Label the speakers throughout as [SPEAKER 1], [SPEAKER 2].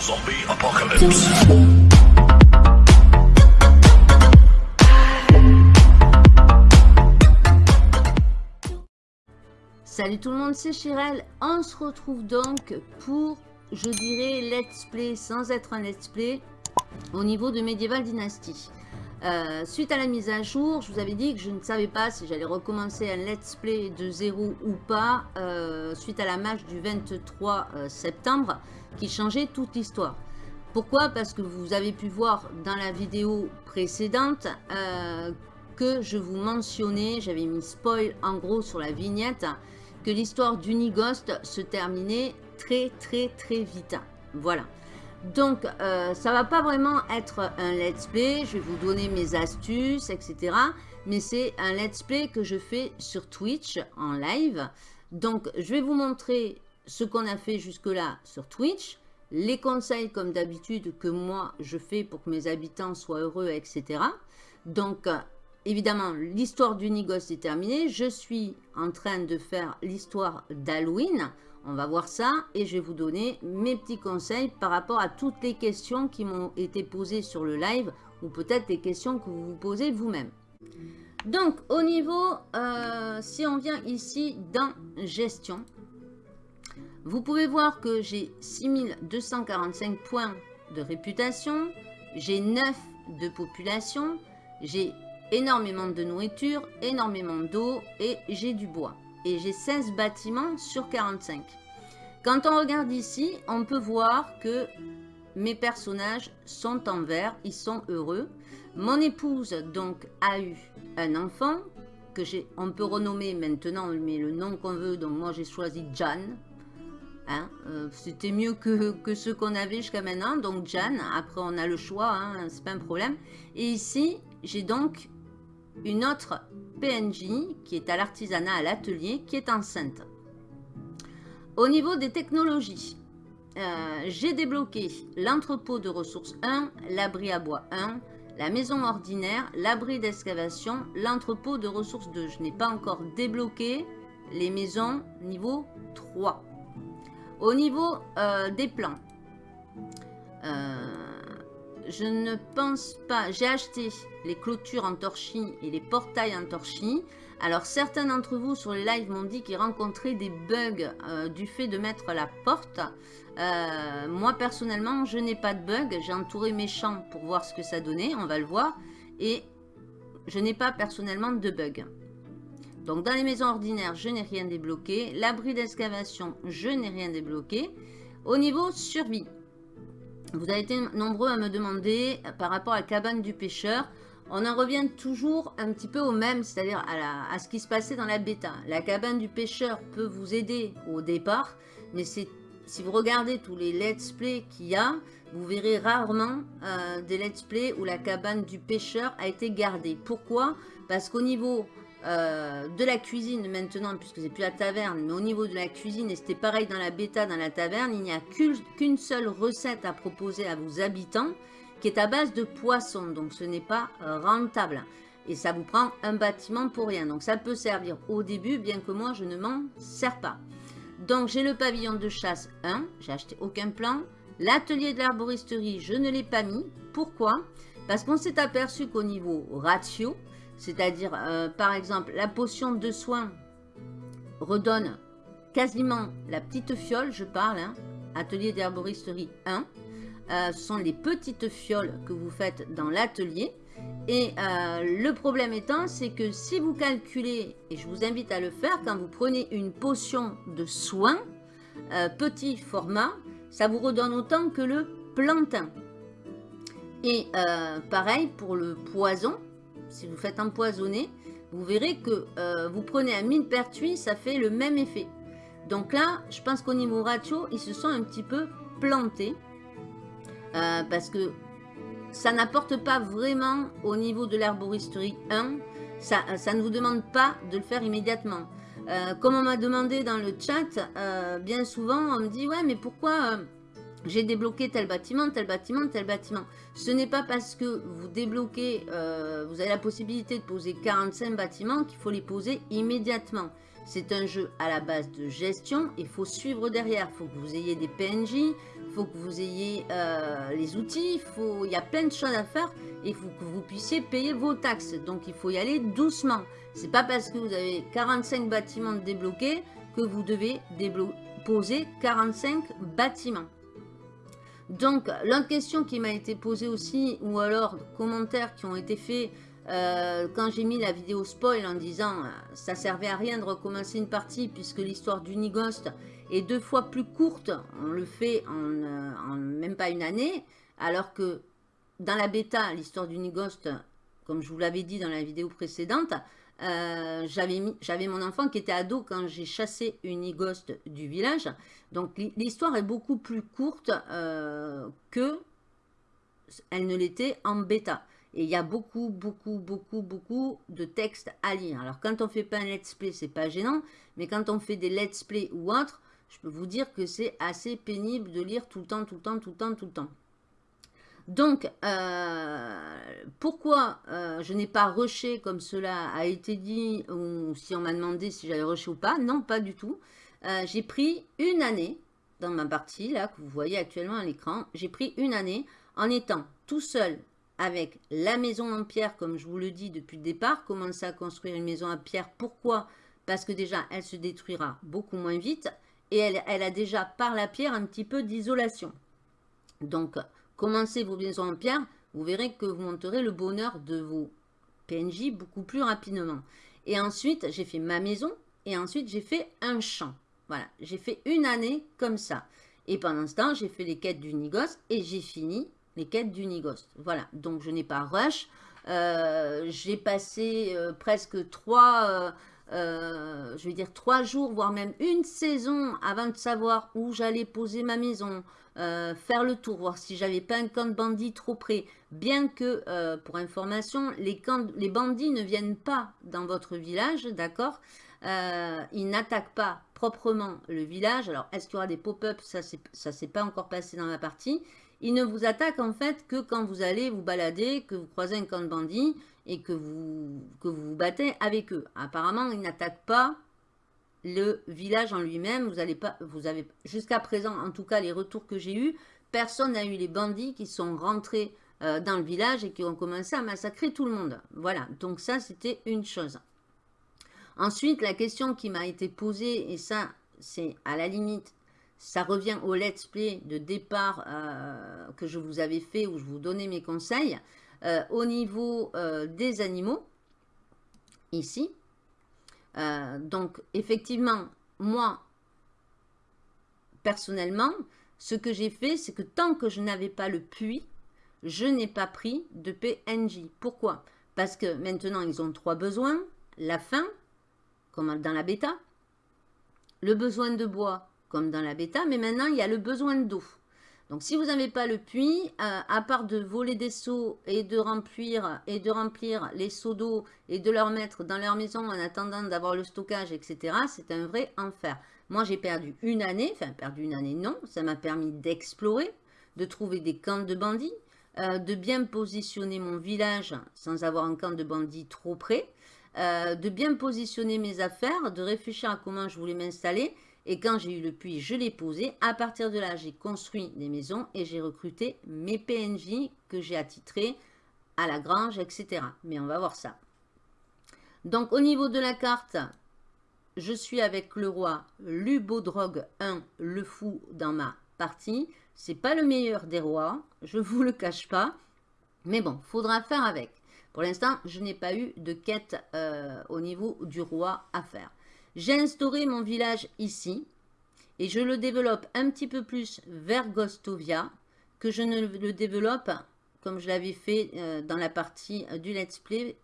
[SPEAKER 1] Zombie Apocalypse.
[SPEAKER 2] Salut tout le monde, c'est Chirel. On se retrouve donc pour, je dirais, let's play sans être un let's play au niveau de Medieval Dynasty. Euh, suite à la mise à jour, je vous avais dit que je ne savais pas si j'allais recommencer un let's play de zéro ou pas euh, suite à la match du 23 euh, septembre qui changeait toute l'histoire. Pourquoi? Parce que vous avez pu voir dans la vidéo précédente que je vous mentionnais, j'avais mis spoil en gros sur la vignette, que l'histoire d'Unigost se terminait très très très vite. Voilà. Donc, euh, ça va pas vraiment être un let's play. Je vais vous donner mes astuces, etc. Mais c'est un let's play que je fais sur Twitch en live. Donc, je vais vous montrer ce qu'on a fait jusque-là sur Twitch. Les conseils, comme d'habitude, que moi, je fais pour que mes habitants soient heureux, etc. Donc, évidemment, l'histoire d'Unigos est terminée. Je suis en train de faire l'histoire d'Halloween. On va voir ça et je vais vous donner mes petits conseils par rapport à toutes les questions qui m'ont été posées sur le live ou peut-être des questions que vous vous posez vous-même. Donc, au niveau, euh, si on vient ici dans gestion, vous pouvez voir que j'ai 6245 points de réputation, j'ai 9 de population, j'ai énormément de nourriture, énormément d'eau et j'ai du bois et j'ai 16 bâtiments sur 45. Quand on regarde ici, on peut voir que mes personnages sont en vert, ils sont heureux. Mon épouse donc a eu un enfant que j'ai, on peut renommer maintenant, mais le nom qu'on veut, donc moi j'ai choisi Jan. Hein, euh, C'était mieux que, que ce qu'on avait jusqu'à maintenant, donc Jan, après on a le choix, hein, c'est pas un problème. Et ici, j'ai donc une autre PNJ qui est à l'artisanat à l'atelier qui est enceinte. Au niveau des technologies, euh, j'ai débloqué l'entrepôt de ressources 1, l'abri à bois 1, la maison ordinaire, l'abri d'excavation, l'entrepôt de ressources 2. Je n'ai pas encore débloqué les maisons niveau 3. Au niveau euh, des plans, euh, je ne pense pas... J'ai acheté les clôtures en torchis et les portails en torchis. Alors, certains d'entre vous sur les lives m'ont dit qu'ils rencontraient des bugs euh, du fait de mettre la porte. Euh, moi, personnellement, je n'ai pas de bug. J'ai entouré mes champs pour voir ce que ça donnait. On va le voir. Et je n'ai pas personnellement de bug. Donc, dans les maisons ordinaires, je n'ai rien débloqué. L'abri d'excavation, je n'ai rien débloqué. Au niveau survie, vous avez été nombreux à me demander euh, par rapport à la cabane du pêcheur. On en revient toujours un petit peu au même, c'est-à-dire à, ce qui se passait dans la bêta. La cabane du pêcheur peut vous aider au départ, mais si vous regardez tous les let's play qu'il y a, vous verrez rarement euh, des let's play où la cabane du pêcheur a été gardée. Pourquoi? Parce qu'au niveau euh, de la cuisine maintenant, puisque c'est plus la taverne, mais au niveau de la cuisine, et c'était pareil dans la bêta, dans la taverne, il n'y a qu'une seule recette à proposer à vos habitants, qui est à base de poisson, donc ce n'est pas euh, rentable. Et ça vous prend un bâtiment pour rien. Donc ça peut servir au début, bien que moi je ne m'en sers pas. Donc j'ai le pavillon de chasse 1, j'ai acheté aucun plan. L'atelier de l'arboristerie, je ne l'ai pas mis. Pourquoi? Parce qu'on s'est aperçu qu'au niveau ratio, c'est-à-dire, euh, par exemple, la potion de soin redonne quasiment la petite fiole, je parle, hein, atelier d'herboristerie 1. Euh, ce sont les petites fioles que vous faites dans l'atelier. Et euh, le problème étant, c'est que si vous calculez, et je vous invite à le faire, quand vous prenez une potion de soin, petit format, ça vous redonne autant que le plantain. Et pareil pour le poison, si vous faites empoisonner, vous verrez que euh, vous prenez un mine pertuis, ça fait le même effet. Donc là, je pense qu'au niveau ratio, ils se sont un petit peu plantés. Euh, parce que ça n'apporte pas vraiment au niveau de l'herboristerie 1. Ça, ça, ne vous demande pas de le faire immédiatement. Euh, comme on m'a demandé dans le chat, bien souvent, on me dit « Ouais, mais pourquoi j'ai débloqué tel bâtiment, tel bâtiment, tel bâtiment. Ce n'est pas parce que vous débloquez, euh, vous avez la possibilité de poser 45 bâtiments qu'il faut les poser immédiatement. C'est un jeu à la base de gestion. Il faut suivre derrière. Il faut que vous ayez des PNJ. Il faut que vous ayez euh, les outils. Il y a plein de choses à faire. Et il faut que vous puissiez payer vos taxes. Donc, il faut y aller doucement. C'est pas parce que vous avez 45 bâtiments débloqués que vous devez poser 45 bâtiments. Donc, l'autre question qui m'a été posée aussi, ou alors commentaires qui ont été faits euh, quand j'ai mis la vidéo spoil en disant euh, ça servait à rien de recommencer une partie puisque l'histoire d'Unigost est deux fois plus courte, on le fait euh, en, même pas une année, alors que dans la bêta, l'histoire d'Unigost, comme je vous l'avais dit dans la vidéo précédente, j'avais mon enfant qui était ado quand j'ai chassé Unigost du village. Donc l'histoire est beaucoup plus courte que elle ne l'était en bêta. Et il y a beaucoup, beaucoup, beaucoup, beaucoup de textes à lire. Alors, quand on fait pas un let's play, c'est pas gênant. Mais quand on fait des let's play ou autre, je peux vous dire que c'est assez pénible de lire tout le temps, tout le temps, tout le temps, tout le temps. Donc, euh, pourquoi euh, je n'ai pas rushé comme cela a été dit, ou si on m'a demandé si j'avais rushé ou pas? Non, pas du tout. Euh, j'ai pris une année dans ma partie, là, que vous voyez actuellement à l'écran. J'ai pris une année en étant tout seul avec la maison en pierre, comme je vous le dis depuis le départ, commencer à construire une maison en pierre. Pourquoi? Parce que déjà, elle se détruira beaucoup moins vite et elle, elle a déjà par la pierre un petit peu d'isolation. Donc, commencez vos maisons en pierre, vous verrez que vous monterez le bonheur de vos PNJ beaucoup plus rapidement. Et ensuite, j'ai fait ma maison et ensuite j'ai fait un champ. Voilà, j'ai fait une année comme ça. Et pendant ce temps, j'ai fait les quêtes du Nigos et j'ai fini les quêtes d'Unigost. Voilà, donc je n'ai pas rush. Euh, j'ai passé euh, presque trois, euh, je vais dire trois jours, voire même une saison avant de savoir où j'allais poser ma maison, faire le tour, voir si j'avais pas un camp de bandits trop près. Bien que, pour information, les, bandits ne viennent pas dans votre village, d'accord Ils n'attaquent pas proprement le village. Alors, est-ce qu'il y aura des pop-up Ça, ça s'est pas encore passé dans la partie. Il ne vous attaque en fait que quand vous allez vous balader, que vous croisez un camp de bandits et que vous, que vous vous battez avec eux. Apparemment, il n'attaque pas le village en lui-même. Vous allez pas, vous avez jusqu'à présent, en tout cas les retours que j'ai eus, personne n'a eu les bandits qui sont rentrés euh, dans le village et qui ont commencé à massacrer tout le monde. Voilà, donc ça c'était une chose. Ensuite, la question qui m'a été posée, et ça c'est à la limite ça revient au let's play de départ euh, que je vous avais fait où je vous donnais mes conseils. Euh, au niveau des animaux, ici. Donc, effectivement, moi, personnellement, ce que j'ai fait, c'est que tant que je n'avais pas le puits, je n'ai pas pris de PNJ. Pourquoi? Parce que maintenant, ils ont trois besoins. La faim, comme dans la bêta. Le besoin de bois, comme dans la bêta, mais maintenant il y a le besoin d'eau. Donc si vous n'avez pas le puits, euh, à part de voler des seaux et de remplir, et de remplir les seaux d'eau et de leur mettre dans leur maison en attendant d'avoir le stockage, etc., c'est un vrai enfer. Moi j'ai perdu une année, enfin perdu une année non, ça m'a permis d'explorer, de trouver des camps de bandits, euh, de bien positionner mon village sans avoir un camp de bandits trop près, euh, de bien positionner mes affaires, de réfléchir à comment je voulais m'installer et quand j'ai eu le puits, je l'ai posé. À partir de là, j'ai construit des maisons et j'ai recruté mes PNJ que j'ai attitrés à la grange, etc. Mais on va voir ça. Donc, au niveau de la carte, je suis avec le roi Lubodrog 1, le fou, dans ma partie. C'est pas le meilleur des rois, je vous le cache pas. Mais bon, faudra faire avec. Pour l'instant, je n'ai pas eu de quête euh, au niveau du roi à faire. J'ai instauré mon village ici et je le développe un petit peu plus vers Gostovia que je ne le développe comme je l'avais fait euh, dans la partie euh, du let's play.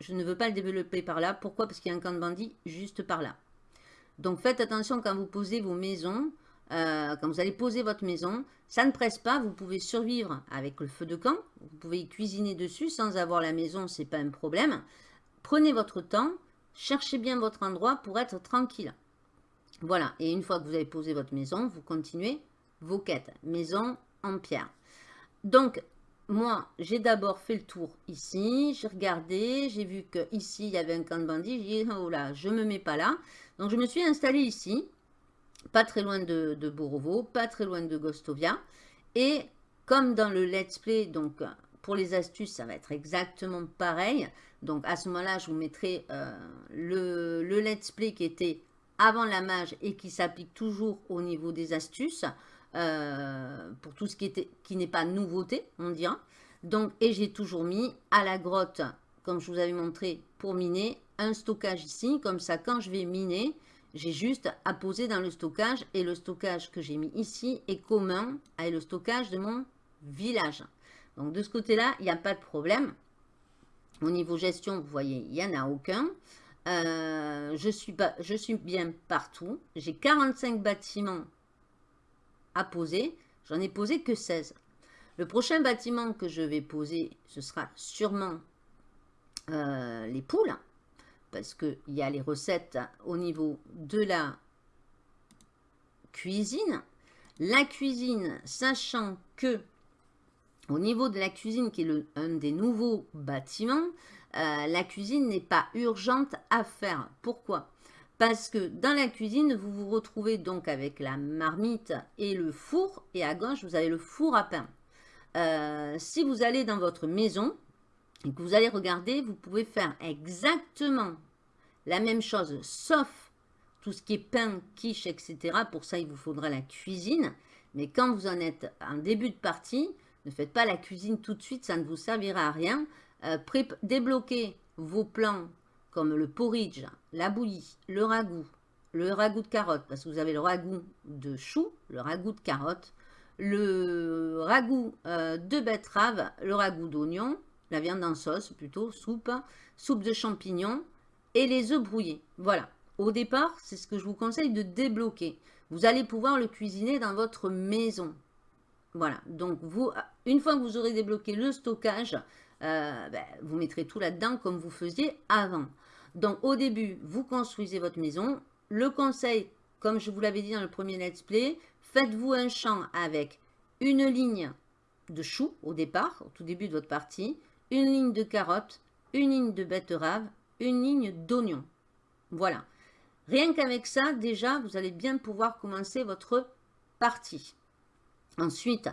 [SPEAKER 2] Je ne veux pas le développer par là. Pourquoi? Parce qu'il y a un camp de bandits juste par là. Donc faites attention quand vous posez vos maisons, euh, quand vous allez poser votre maison, ça ne presse pas, vous pouvez survivre avec le feu de camp, vous pouvez cuisiner dessus sans avoir la maison, c'est pas un problème. Prenez votre temps, Cherchez bien votre endroit pour être tranquille. Voilà, et une fois que vous avez posé votre maison, vous continuez vos quêtes. Maison en pierre. Donc, moi, j'ai d'abord fait le tour ici. J'ai regardé, j'ai vu que ici il y avait un camp de bandits. Oh là, je me mets pas là. Donc je me suis installée ici, pas très loin de, de Borovo, pas très loin de Gostovia. Et comme dans le let's play, donc pour les astuces, ça va être exactement pareil. Donc à ce moment-là, je vous mettrai euh, le, le, let's play qui était avant la mage et qui s'applique toujours au niveau des astuces. Euh, pour tout ce qui n'est qui pas nouveauté, on dira. Donc, et j'ai toujours mis à la grotte, comme je vous avais montré, pour miner, un stockage ici. Comme ça, quand je vais miner, j'ai juste à poser dans le stockage. Et le stockage que j'ai mis ici est commun avec le stockage de mon village. Donc, de ce côté-là, il n'y a pas de problème. Au niveau gestion, vous voyez, il n'y en a aucun. Euh, je, suis je suis bien partout. J'ai 45 bâtiments à poser. J'en ai posé que 16. Le prochain bâtiment que je vais poser, ce sera sûrement euh, les poules. Parce qu'il y a les recettes au niveau de la cuisine. La cuisine, sachant que au niveau de la cuisine, qui est un des nouveaux bâtiments, euh, la cuisine n'est pas urgente à faire. Pourquoi? Parce que dans la cuisine, vous vous retrouvez donc avec la marmite et le four. Et à gauche, vous avez le four à pain. Euh, si vous allez dans votre maison et que vous allez regarder, vous pouvez faire exactement la même chose, sauf tout ce qui est pain, quiche, etc. Pour ça, il vous faudra la cuisine. Mais quand vous en êtes en début de partie, ne faites pas la cuisine tout de suite, ça ne vous servira à rien. Euh, débloquez vos plans comme le porridge, la bouillie, le ragoût, le ragoût de carottes, parce que vous avez le ragoût de chou, le ragoût de carottes, le ragoût euh, de betterave, le ragoût d'oignon, la viande en sauce plutôt, soupe, soupe de champignons et les œufs brouillés. Voilà. Au départ, c'est ce que je vous conseille de débloquer. Vous allez pouvoir le cuisiner dans votre maison. Voilà. Donc, vous, une fois que vous aurez débloqué le stockage, euh, ben, vous mettrez tout là-dedans comme vous faisiez avant. Donc, au début, vous construisez votre maison. Le conseil, comme je vous l'avais dit dans le premier let's play, faites-vous un champ avec une ligne de choux au départ, au tout début de votre partie, une ligne de carottes, une ligne de betterave, une ligne d'oignon. Voilà. Rien qu'avec ça, déjà, vous allez bien pouvoir commencer votre partie. Ensuite,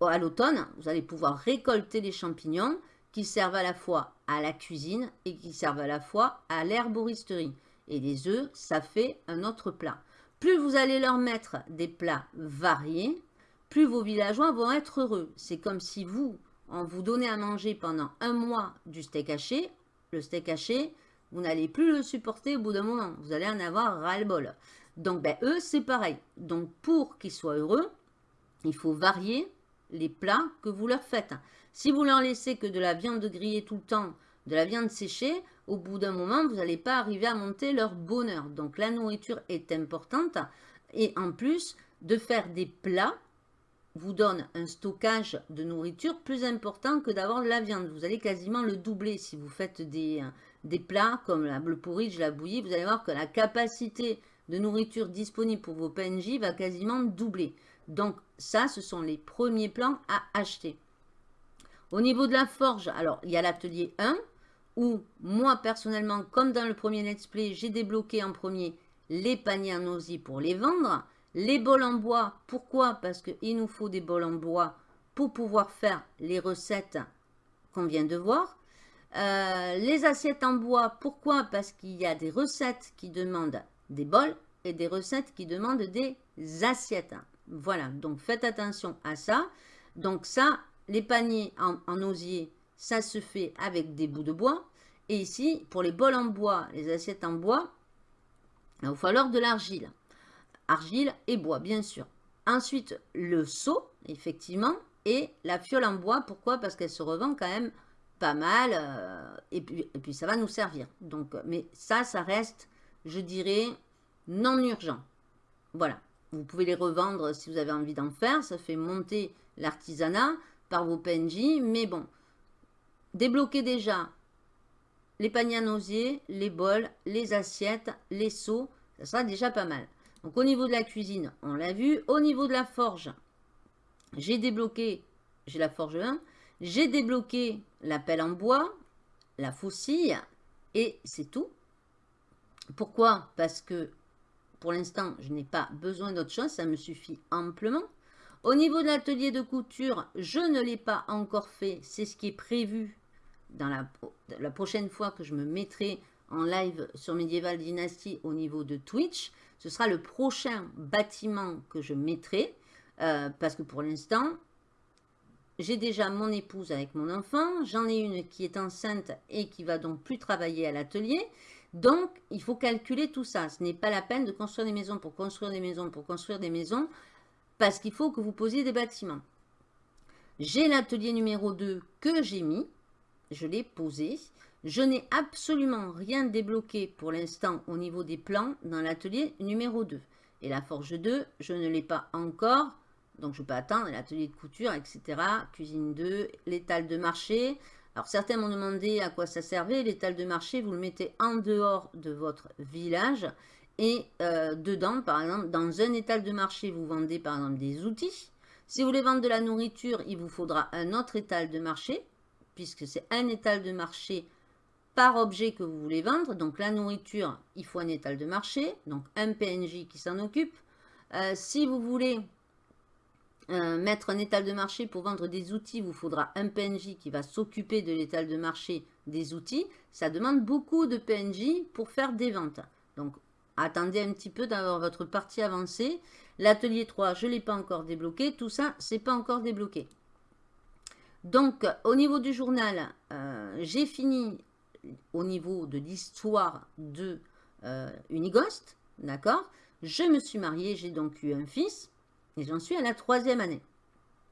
[SPEAKER 2] à l'automne, vous allez pouvoir récolter les champignons qui servent à la fois à la cuisine et qui servent à la fois à l'herboristerie. Et les œufs, ça fait un autre plat. Plus vous allez leur mettre des plats variés, plus vos villageois vont être heureux. C'est comme si vous, en vous donnez à manger pendant un mois du steak haché, le steak haché, vous n'allez plus le supporter au bout d'un moment. Vous allez en avoir ras-le-bol. Donc, ben, eux, c'est pareil. Donc, pour qu'ils soient heureux, il faut varier les plats que vous leur faites. Si vous leur laissez que de la viande grillée tout le temps, de la viande séchée, au bout d'un moment, vous n'allez pas arriver à monter leur bonheur. Donc la nourriture est importante. Et en plus, de faire des plats vous donne un stockage de nourriture plus important que d'avoir de la viande. Vous allez quasiment le doubler si vous faites des, des plats comme la, le porridge, la bouillie. Vous allez voir que la capacité de nourriture disponible pour vos PNJ va quasiment doubler. Donc ça, ce sont les premiers plans à acheter. Au niveau de la forge, alors il y a l'atelier 1 où moi personnellement, comme dans le premier let's play, j'ai débloqué en premier les paniers en osier pour les vendre. Les bols en bois, pourquoi? Parce qu'il nous faut des bols en bois pour pouvoir faire les recettes qu'on vient de voir. Euh, les assiettes en bois, pourquoi? Parce qu'il y a des recettes qui demandent des bols et des recettes qui demandent des assiettes. Voilà, donc faites attention à ça. Donc ça, les paniers en, osier, ça se fait avec des bouts de bois. Et ici, pour les bols en bois, les assiettes en bois, il va falloir de l'argile. Argile et bois, bien sûr. Ensuite, le seau, effectivement, et la fiole en bois. Pourquoi? Parce qu'elle se revend quand même pas mal. Euh, et, puis, et puis, ça va nous servir. Donc, mais ça, ça reste, je dirais, non urgent. Voilà. Vous pouvez les revendre si vous avez envie d'en faire. Ça fait monter l'artisanat par vos PNJ. Mais bon, débloquez déjà les paniers à les bols, les assiettes, les seaux. Ça sera déjà pas mal. Donc au niveau de la cuisine, on l'a vu. Au niveau de la forge, j'ai débloqué, j'ai la forge 1. J'ai débloqué la pelle en bois, la faucille et c'est tout. Pourquoi? Parce que pour l'instant, je n'ai pas besoin d'autre chose, ça me suffit amplement. Au niveau de l'atelier de couture, je ne l'ai pas encore fait, c'est ce qui est prévu dans la, prochaine fois que je me mettrai en live sur Medieval Dynasty au niveau de Twitch. Ce sera le prochain bâtiment que je mettrai, euh, parce que pour l'instant, j'ai déjà mon épouse avec mon enfant, j'en ai une qui est enceinte et qui va donc plus travailler à l'atelier. Donc, il faut calculer tout ça. Ce n'est pas la peine de construire des maisons pour construire des maisons pour construire des maisons, parce qu'il faut que vous posiez des bâtiments. J'ai l'atelier numéro 2 que j'ai mis, je l'ai posé. Je n'ai absolument rien débloqué pour l'instant au niveau des plans dans l'atelier numéro 2. Et la forge 2, je ne l'ai pas encore, donc je peux attendre l'atelier de couture, etc. Cuisine 2, l'étal de marché. Alors certains m'ont demandé à quoi ça servait. L'étal de marché, vous le mettez en dehors de votre village. Et euh, dedans, par exemple, dans un étal de marché, vous vendez par exemple des outils. Si vous voulez vendre de la nourriture, il vous faudra un autre étal de marché, puisque c'est un étal de marché par objet que vous voulez vendre. Donc la nourriture, il faut un étal de marché, donc un PNJ qui s'en occupe. Euh, si vous voulez mettre un étal de marché pour vendre des outils, vous faudra un PNJ qui va s'occuper de l'étal de marché des outils. Ça demande beaucoup de PNJ pour faire des ventes. Donc, attendez un petit peu d'avoir votre partie avancée. L'atelier 3, je ne l'ai pas encore débloqué. Tout ça, c'est pas encore débloqué. Donc, au niveau du journal, euh, j'ai fini au niveau de l'histoire de euh, Unigost. D'accord? Je me suis mariée, j'ai donc eu un fils. Et j'en suis à la troisième année.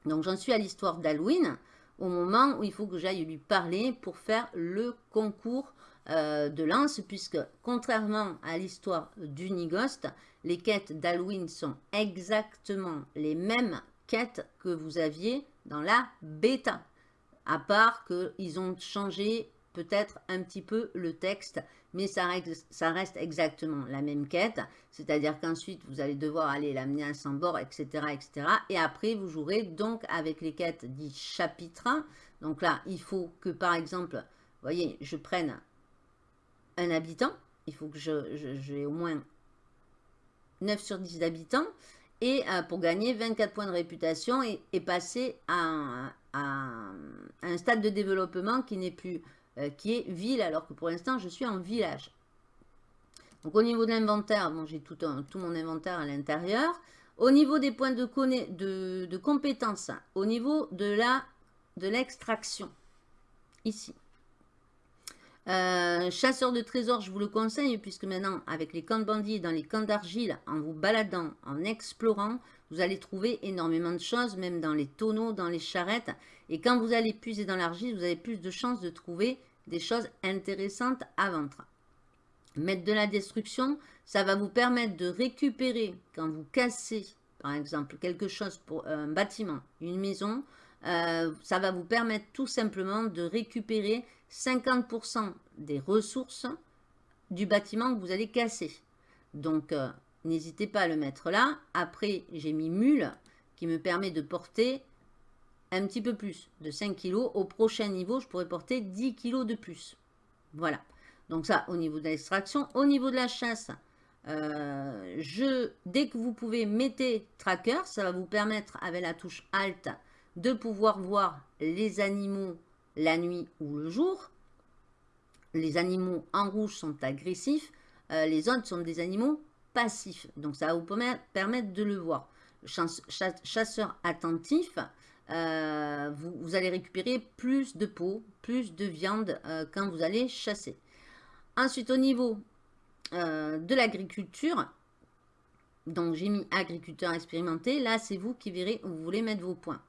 [SPEAKER 2] Donc j'en suis à l'histoire d'Halloween, au moment où il faut que j'aille lui parler pour faire le concours euh, de lance, puisque contrairement à l'histoire d'Unigost, les quêtes d'Halloween sont exactement les mêmes quêtes que vous aviez dans la bêta. À part qu'ils ont changé peut-être un petit peu le texte, mais ça reste, ça reste exactement la même quête. C'est-à-dire qu'ensuite, vous allez devoir aller l'amener à son bord, etc., etc. Et après, vous jouerez donc avec les quêtes dit chapitres. Donc là, il faut que, par exemple, vous voyez, je prenne un habitant. Il faut que j'ai je, au moins 9 sur 10 d'habitants. Et euh, pour gagner 24 points de réputation et, passer à, un stade de développement qui n'est plus euh, qui est ville, alors que pour l'instant, je suis en village. Donc, au niveau de l'inventaire, bon, j'ai tout, mon inventaire à l'intérieur. Au niveau des points de, de compétences, au niveau de l'extraction, de ici. Euh, chasseur de trésors, je vous le conseille, puisque maintenant, avec les camps de bandits, dans les camps d'argile, en vous baladant, en explorant, vous allez trouver énormément de choses, même dans les tonneaux, dans les charrettes. Et quand vous allez puiser dans l'argile, vous avez plus de chances de trouver des choses intéressantes à vendre. Mettre de la destruction, ça va vous permettre de récupérer, quand vous cassez, par exemple, quelque chose pour un bâtiment, une maison, euh, ça va vous permettre tout simplement de récupérer 50% des ressources du bâtiment que vous allez casser. Donc, euh, n'hésitez pas à le mettre là. Après, j'ai mis mule qui me permet de porter un petit peu plus de 5 kg. Au prochain niveau, je pourrais porter 10 kg de plus. Voilà. Donc ça, au niveau de l'extraction. Au niveau de la chasse, euh, je, dès que vous pouvez, mettez tracker. Ça va vous permettre, avec la touche Alt, de pouvoir voir les animaux la nuit ou le jour. Les animaux en rouge sont agressifs. Euh, les autres sont des animaux passifs. Donc ça va vous permettre de le voir. Chasseur attentif, euh, vous, allez récupérer plus de peau, plus de viande euh, quand vous allez chasser. Ensuite, au niveau de l'agriculture, donc j'ai mis agriculteur expérimenté, là c'est vous qui verrez où vous voulez mettre vos points.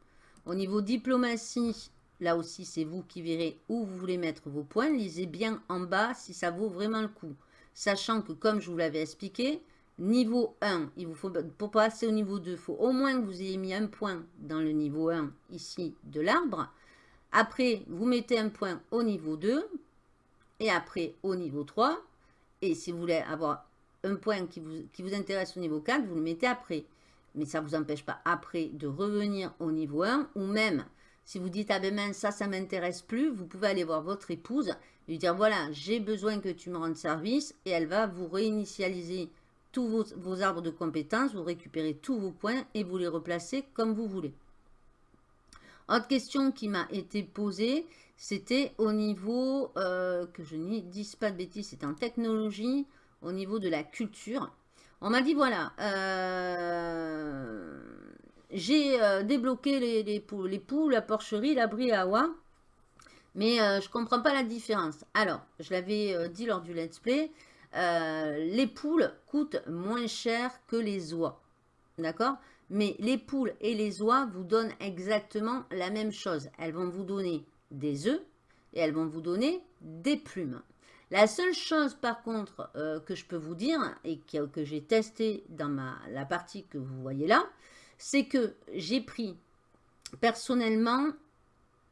[SPEAKER 2] Au niveau diplomatie, là aussi c'est vous qui verrez où vous voulez mettre vos points. Lisez bien en bas si ça vaut vraiment le coup. Sachant que comme je vous l'avais expliqué, niveau 1, il vous faut, pour passer au niveau 2, il faut au moins que vous ayez mis un point dans le niveau 1 ici de l'arbre. Après, vous mettez un point au niveau 2 et après au niveau 3. Et si vous voulez avoir un point qui vous, qui vous intéresse au niveau 4, vous le mettez après mais ça ne vous empêche pas après de revenir au niveau 1 ou même Si vous dites, ah ben ça, ça m'intéresse plus, vous pouvez aller voir votre épouse, lui dire, voilà, j'ai besoin que tu me rendes service, et elle va vous réinitialiser tous vos, vos arbres de compétences, vous récupérez tous vos points et vous les replacez comme vous voulez. Autre question qui m'a été posée, c'était au niveau, euh, que je n'y dise pas de bêtises, c'est en technologie, au niveau de la culture. On m'a dit, voilà, euh, j'ai euh, débloqué les, les, poules, les poules, la porcherie, l'abri à oie, mais je comprends pas la différence. Alors, je l'avais dit lors du let's play, les poules coûtent moins cher que les oies, d'accord? Mais les poules et les oies vous donnent exactement la même chose. Elles vont vous donner des œufs et elles vont vous donner des plumes. La seule chose par contre euh, que je peux vous dire et que, j'ai testé dans la partie que vous voyez là, c'est que j'ai pris personnellement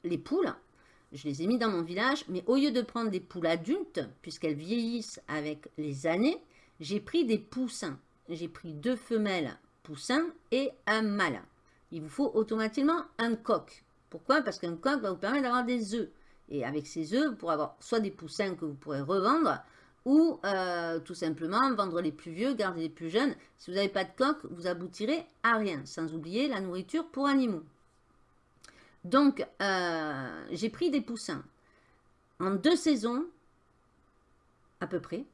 [SPEAKER 2] les poules, je les ai mis dans mon village, mais au lieu de prendre des poules adultes, puisqu'elles vieillissent avec les années, j'ai pris des poussins. J'ai pris deux femelles poussin et un mâle. Il vous faut automatiquement un coq. Pourquoi? Parce qu'un coq va vous permettre d'avoir des œufs. Et avec ces œufs, vous pourrez avoir soit des poussins que vous pourrez revendre, ou euh, tout simplement vendre les plus vieux, garder les plus jeunes. Si vous n'avez pas de coq, vous aboutirez à rien, sans oublier la nourriture pour animaux. Donc, euh, j'ai pris des poussins. En deux saisons, à peu près,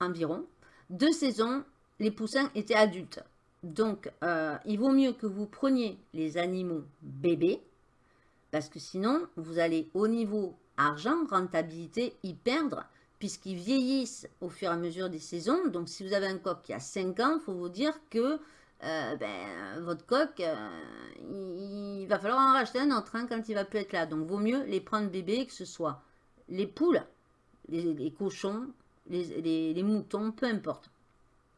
[SPEAKER 2] environ, deux saisons, les poussins étaient adultes. Donc, euh, il vaut mieux que vous preniez les animaux bébés, parce que sinon, vous allez au niveau argent, rentabilité, y perdre, puisqu'ils vieillissent au fur et à mesure des saisons. Donc, si vous avez un coq qui a 5 ans, il faut vous dire que euh, ben, votre coq, euh, il, va falloir en racheter un autre hein, quand il va plus être là. Donc, vaut mieux les prendre bébés, que ce soit les poules, les, cochons, les moutons, peu importe.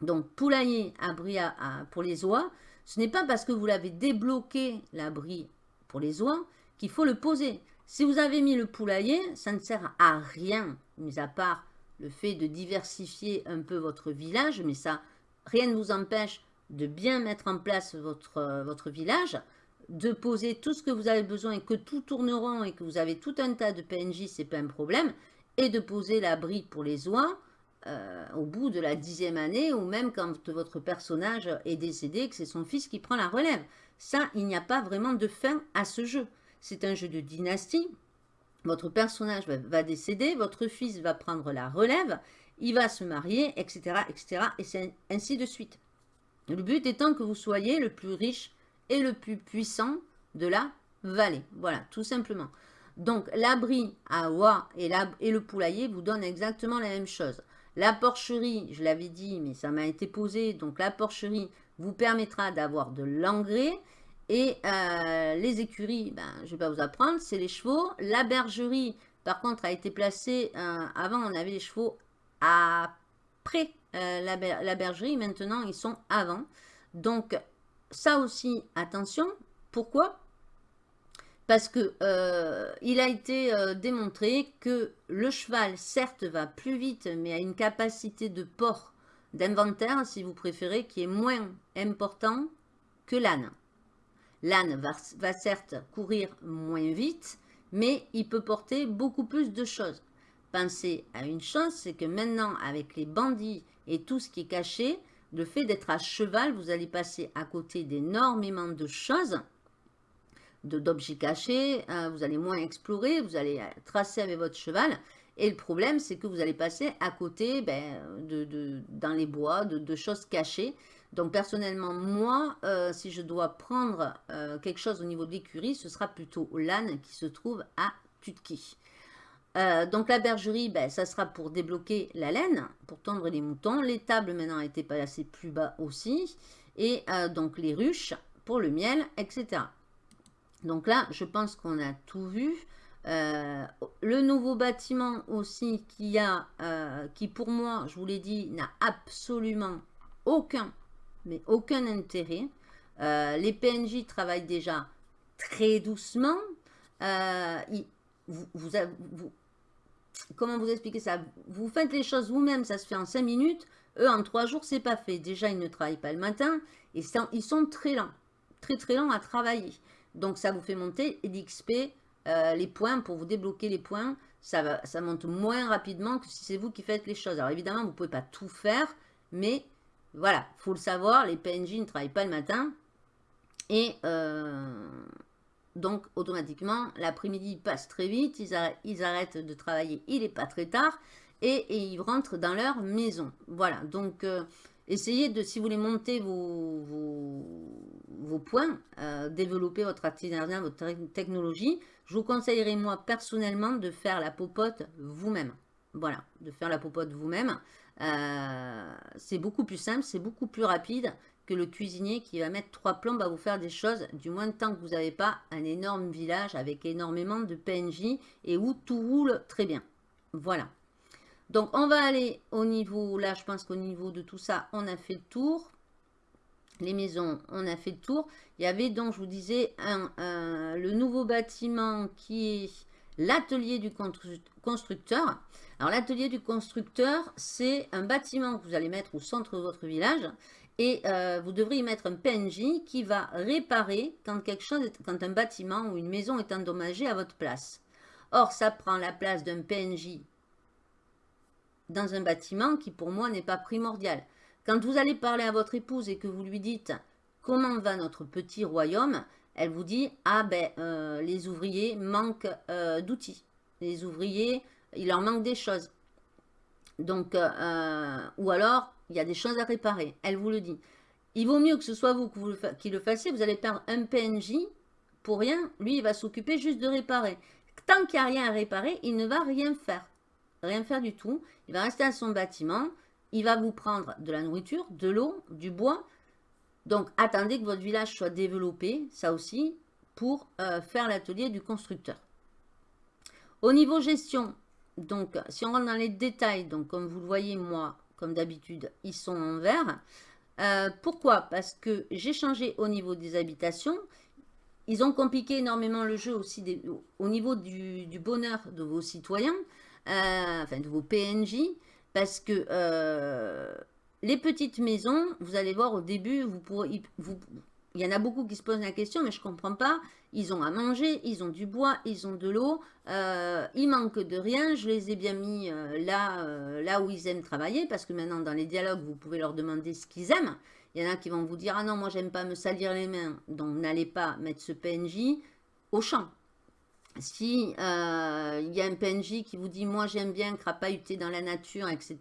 [SPEAKER 2] Donc, poulailler abri à, pour les oies, ce n'est pas parce que vous l'avez débloqué, l'abri pour les oies, qu'il faut le poser. Si vous avez mis le poulailler, ça ne sert à rien, mis à part le fait de diversifier un peu votre village, mais ça, rien ne vous empêche de bien mettre en place votre, votre village, de poser tout ce que vous avez besoin et que tout tourneront et que vous avez tout un tas de PNJ, c'est pas un problème, et de poser l'abri pour les oies, euh, au bout de la dixième année, ou même quand votre personnage est décédé, que c'est son fils qui prend la relève. Ça, il n'y a pas vraiment de fin à ce jeu. C'est un jeu de dynastie. Votre personnage va, décéder, votre fils va prendre la relève, il va se marier, etc. etc. et ainsi de suite. Le but étant que vous soyez le plus riche et le plus puissant de la vallée. Voilà, tout simplement. Donc, l'abri à oie et, le poulailler vous donnent exactement la même chose. La porcherie, je l'avais dit, mais ça m'a été posé. Donc, la porcherie vous permettra d'avoir de l'engrais. Et euh, les écuries, ben, je ne vais pas vous apprendre, c'est les chevaux. La bergerie, par contre, a été placée... Euh, avant, on avait les chevaux après euh, la, bergerie. Maintenant, ils sont avant. Donc, ça aussi, attention. Pourquoi? Parce que euh, il a été euh, démontré que le cheval, certes, va plus vite, mais a une capacité de port, d'inventaire, si vous préférez, qui est moins important que l'âne. L'âne va, va certes courir moins vite, mais il peut porter beaucoup plus de choses. Pensez à une chose, c'est que maintenant, avec les bandits et tout ce qui est caché, le fait d'être à cheval, vous allez passer à côté d'énormément de choses d'objets cachés, hein, vous allez moins explorer, vous allez euh, tracer avec votre cheval. Et le problème, c'est que vous allez passer à côté, ben, de, dans les bois, de, choses cachées. Donc personnellement, moi, euh, si je dois prendre euh, quelque chose au niveau de l'écurie, ce sera plutôt l'âne qui se trouve à Tutki. Donc la bergerie, ben, ça sera pour débloquer la laine, pour tendre les moutons. Les tables maintenant été placées plus bas aussi. Et donc les ruches pour le miel, etc. Donc là, je pense qu'on a tout vu. Euh, le nouveau bâtiment aussi qui a, euh, qui pour moi, je vous l'ai dit, n'a absolument aucun, mais aucun intérêt. Euh, les PNJ travaillent déjà très doucement. vous, vous, comment vous expliquer ça? Vous faites les choses vous-même, ça se fait en 5 minutes. Eux, en 3 jours, c'est pas fait. Déjà, ils ne travaillent pas le matin et ils sont très lents, très très lents à travailler. Donc, ça vous fait monter d'XP euh, les points pour vous débloquer les points. Ça, va, ça monte moins rapidement que si c'est vous qui faites les choses. Alors, évidemment, vous ne pouvez pas tout faire, mais voilà, il faut le savoir, les PNJ ne travaillent pas le matin. Et euh, donc, automatiquement, l'après-midi passe très vite, ils, arrêtent, de travailler, il n'est pas très tard, et, ils rentrent dans leur maison. Voilà, donc euh, essayez de, si vous voulez monter vos, points, euh, développer votre artisanat, votre technologie, je vous conseillerais moi personnellement de faire la popote vous-même. Voilà, de faire la popote vous-même. Euh, c'est beaucoup plus simple, c'est beaucoup plus rapide le cuisinier qui va mettre trois plombes à vous faire des choses, du moins de temps que vous n'avez pas un énorme village avec énormément de PNJ et où tout roule très bien. Voilà. Donc, on va aller au niveau, là, je pense qu'au niveau de tout ça, on a fait le tour. Les maisons, on a fait le tour. Il y avait donc, je vous disais, un, le nouveau bâtiment qui est l'atelier du constructeur. Alors, l'atelier du constructeur, c'est un bâtiment que vous allez mettre au centre de votre village et euh, vous devrez mettre un PNJ qui va réparer quand, quelque chose quand un bâtiment ou une maison est endommagé à votre place. Or, ça prend la place d'un PNJ dans un bâtiment qui, pour moi, n'est pas primordial. Quand vous allez parler à votre épouse et que vous lui dites « Comment va notre petit royaume ?», elle vous dit « Ah ben, euh, les ouvriers manquent euh, d'outils. Les ouvriers, il leur manque des choses. » Donc, ou alors, il y a des choses à réparer. Elle vous le dit. Il vaut mieux que ce soit vous qui le fassiez. Vous allez perdre un PNJ pour rien. Lui, il va s'occuper juste de réparer. Tant qu'il n'y a rien à réparer, il ne va rien faire. Rien faire du tout. Il va rester à son bâtiment. Il va vous prendre de la nourriture, de l'eau, du bois. Donc, attendez que votre village soit développé, ça aussi, pour euh, faire l'atelier du constructeur. Au niveau gestion, donc, si on rentre dans les détails, comme vous le voyez, moi, comme d'habitude, ils sont en vert. Euh, pourquoi? Parce que j'ai changé au niveau des habitations. Ils ont compliqué énormément le jeu aussi au niveau du, bonheur de vos citoyens, euh, enfin de vos PNJ, parce que euh, les petites maisons, vous allez voir au début, vous pourrez, vous, il y en a beaucoup qui se posent la question, mais je ne comprends pas. Ils ont à manger, ils ont du bois, ils ont de l'eau. Euh, il manque de rien. Je les ai bien mis euh, là, euh, là où ils aiment travailler. Parce que maintenant, dans les dialogues, vous pouvez leur demander ce qu'ils aiment. Il y en a qui vont vous dire « Ah non, moi, j'aime pas me salir les mains. » Donc, n'allez pas mettre ce PNJ au champ. Si il y a un PNJ qui vous dit « Moi, j'aime bien crapahuter dans la nature, etc. »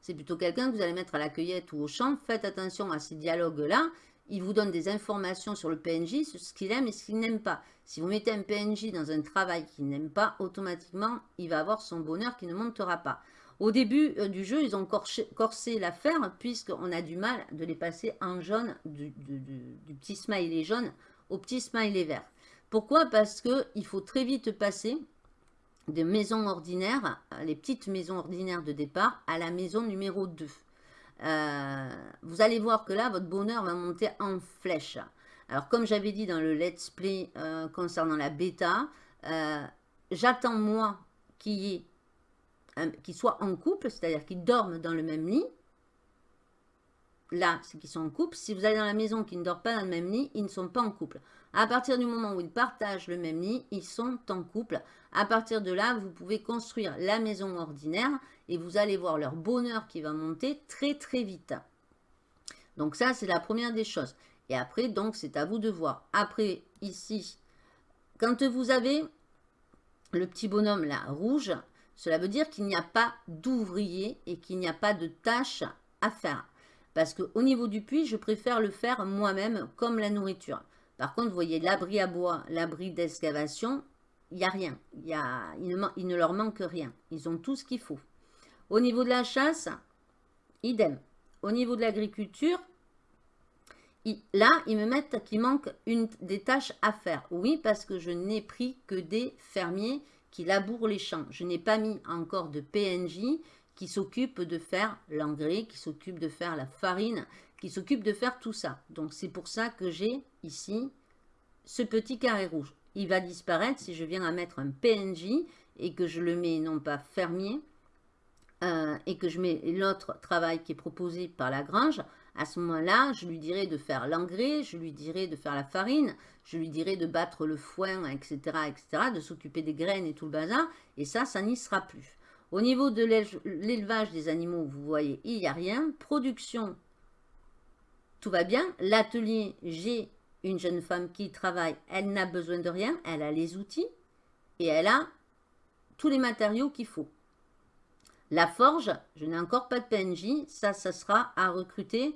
[SPEAKER 2] C'est plutôt quelqu'un que vous allez mettre à la cueillette ou au champ. Faites attention à ces dialogues-là il vous donne des informations sur le PNJ, sur ce qu'il aime et ce qu'il n'aime pas. Si vous mettez un PNJ dans un travail qu'il n'aime pas, automatiquement, il va avoir son bonheur qui ne montera pas. Au début euh, du jeu, ils ont corsé l'affaire puisqu'on a du mal de les passer en jaune, du, du petit smiley jaune au petit smiley vert. Pourquoi? Parce qu'il faut très vite passer de maisons ordinaires, les petites maisons ordinaires de départ, à la maison numéro 2. Euh, vous allez voir que là, votre bonheur va monter en flèche. Alors, comme j'avais dit dans le let's play euh, concernant la bêta, euh, j'attends moi qu'il soit en couple, c'est-à-dire qu'ils dorment dans le même lit. Là, c'est qu'ils sont en couple. Si vous allez dans la maison qui ne dort pas dans le même lit, ils ne sont pas en couple. À partir du moment où ils partagent le même lit, ils sont en couple. À partir de là, vous pouvez construire la maison ordinaire et vous allez voir leur bonheur qui va monter très très vite. Donc ça, c'est la première des choses. Et après, donc, c'est à vous de voir. Après, ici, quand vous avez le petit bonhomme là, rouge, cela veut dire qu'il n'y a pas d'ouvrier et qu'il n'y a pas de tâches à faire. Parce qu'au niveau du puits, je préfère le faire moi-même comme la nourriture. Par contre, vous voyez l'abri à bois, l'abri d'excavation, il n'y a rien. Il ne leur manque rien. Ils ont tout ce qu'il faut. Au niveau de la chasse, idem. Au niveau de l'agriculture, là, ils me mettent qu'il manque une, des tâches à faire. Oui, parce que je n'ai pris que des fermiers qui labourent les champs. Je n'ai pas mis encore de PNJ qui s'occupe de faire l'engrais, qui s'occupe de faire la farine, qui s'occupe de faire tout ça. Donc, c'est pour ça que j'ai ici ce petit carré rouge. Il va disparaître si je viens à mettre un PNJ et que je le mets non pas fermier, et que je mets l'autre travail qui est proposé par la grange, À ce moment-là, je lui dirais de faire l'engrais, je lui dirais de faire la farine, je lui dirais de battre le foin, etc., etc., de s'occuper des graines et tout le bazar, et ça, ça n'y sera plus. Au niveau de l'élevage des animaux, vous voyez, il n'y a rien. Production, tout va bien. L'atelier, j'ai une jeune femme qui travaille, elle n'a besoin de rien, elle a les outils et elle a tous les matériaux qu'il faut. La forge, je n'ai encore pas de PNJ, ça, ça sera à recruter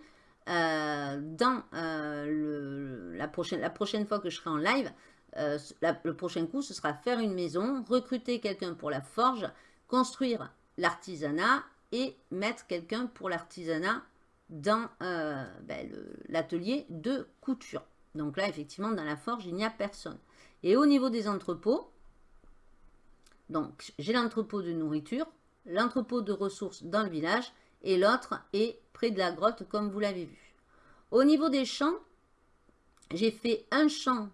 [SPEAKER 2] euh, dans euh, la, prochaine, fois que je serai en live. Euh, le prochain coup, ce sera faire une maison, recruter quelqu'un pour la forge, construire l'artisanat et mettre quelqu'un pour l'artisanat dans ben, l'atelier de couture. Donc là, effectivement, dans la forge, il n'y a personne. Et au niveau des entrepôts, donc j'ai l'entrepôt de nourriture, l'entrepôt de ressources dans le village et l'autre est près de la grotte comme vous l'avez vu. Au niveau des champs, j'ai fait un champ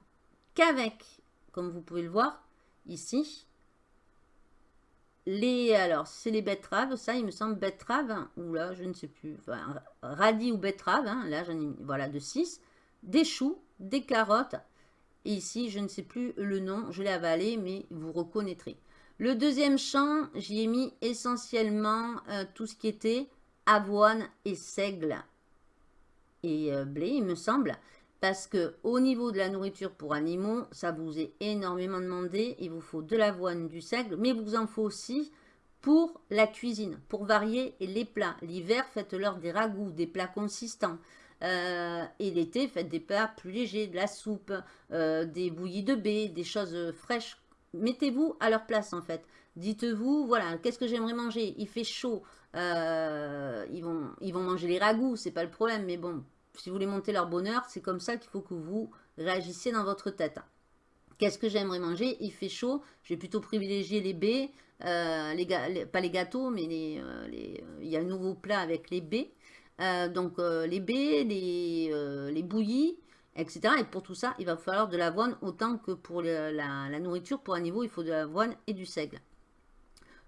[SPEAKER 2] qu'avec, comme vous pouvez le voir ici, les, alors c'est les betteraves, ça il me semble betterave, ou là je ne sais plus, radis ou betterave, hein, là j'en ai, voilà, de 6, des choux, des carottes. Et ici, je ne sais plus le nom, je l'ai avalé, mais vous reconnaîtrez. Le deuxième champ, j'y ai mis essentiellement euh, tout ce qui était avoine et seigle et euh, blé, il me semble. Parce que au niveau de la nourriture pour animaux, ça vous est énormément demandé. Il vous faut de l'avoine, du seigle, mais vous en faut aussi pour la cuisine, pour varier les plats. L'hiver, faites-leur des ragoûts, des plats consistants. Euh, et l'été, faites des plats plus légers, de la soupe, des bouillies de baie, des choses fraîches. Mettez-vous à leur place en fait. Dites-vous, voilà, qu'est-ce que j'aimerais manger? Il fait chaud. Euh, ils, vont, ils vont manger les ragoûts, c'est pas le problème. Mais bon, si vous voulez monter leur bonheur, c'est comme ça qu'il faut que vous réagissiez dans votre tête. Qu'est-ce que j'aimerais manger? Il fait chaud. Je vais plutôt privilégier les baies. les, pas les gâteaux, mais les, il y a un nouveau plat avec les baies. Euh, donc euh, les baies, les, euh, les, bouillies, etc. Et pour tout ça, il va falloir de l'avoine autant que pour la, nourriture. Pour un niveau, il faut de l'avoine et du seigle.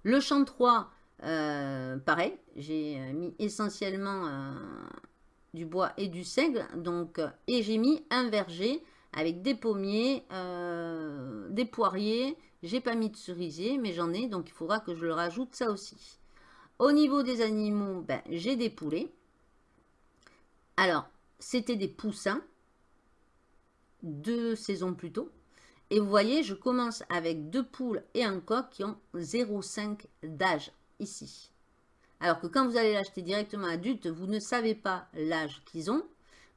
[SPEAKER 2] Le champ 3, pareil, j'ai mis essentiellement du bois et du seigle. Donc, et j'ai mis un verger avec des pommiers, des poiriers. J'ai pas mis de cerisier, mais j'en ai, donc il faudra que je le rajoute ça aussi. Au niveau des animaux, ben, j'ai des poulets. Alors, c'était des poussins, deux saisons plus tôt. Et vous voyez, je commence avec deux poules et un coq qui ont 0,5 d'âge ici. Alors que quand vous allez l'acheter directement adulte, vous ne savez pas l'âge qu'ils ont.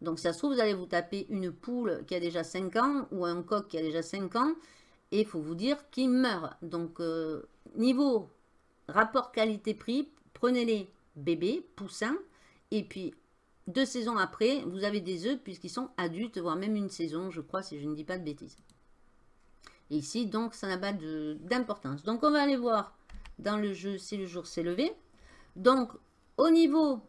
[SPEAKER 2] Donc ça se trouve, vous allez vous taper une poule qui a déjà 5 ans ou un coq qui a déjà 5 ans. Et il faut vous dire qu'il meurt. Donc euh, niveau rapport qualité-prix, prenez les bébés, poussins. Et puis deux saisons après, vous avez des œufs puisqu'ils sont adultes, voire même une saison, je crois, si je ne dis pas de bêtises. Et ici, donc, ça n'a pas d'importance. Donc, on va aller voir dans le jeu si le jour s'est levé. Donc, au niveau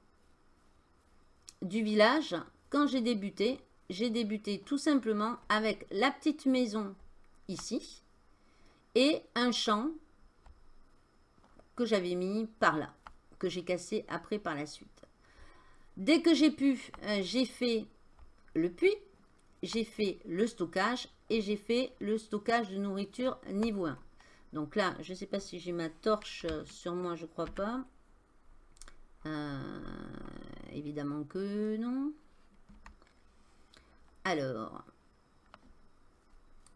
[SPEAKER 2] du village, quand j'ai débuté, j'ai débuté tout simplement avec la petite maison ici et un champ que j'avais mis par là, que j'ai cassé après par la suite. Dès que j'ai pu, euh, j'ai fait le puits, j'ai fait le stockage et j'ai fait le stockage de nourriture niveau 1. Donc là, je ne sais pas si j'ai ma torche sur moi, je crois pas. Euh, évidemment que non. Alors,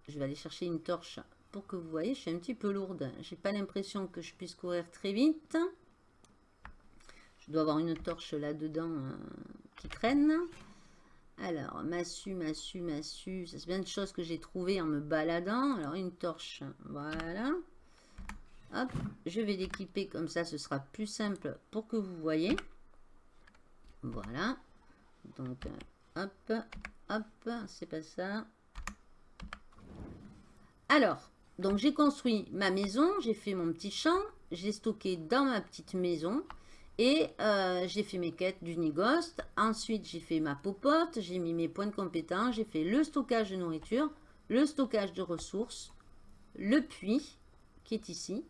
[SPEAKER 2] je vais aller chercher une torche pour que vous voyez. Je suis un petit peu lourde. J'ai pas l'impression que je puisse courir très vite. Je dois avoir une torche là-dedans euh, qui traîne. Alors, massue, massue, massue. Ça, c'est bien de choses que j'ai trouvées en me baladant. Alors, une torche. Voilà. Hop, je vais l'équiper comme ça. Ce sera plus simple pour que vous voyez. Voilà. Donc, euh, hop, hop. C'est pas ça. Alors, donc j'ai construit ma maison. J'ai fait mon petit champ. J'ai stocké dans ma petite maison. Et euh, j'ai fait mes quêtes du Nigost. Ensuite, j'ai fait ma popote. J'ai mis mes points de compétence. J'ai fait le stockage de nourriture, le stockage de ressources, le puits qui est ici.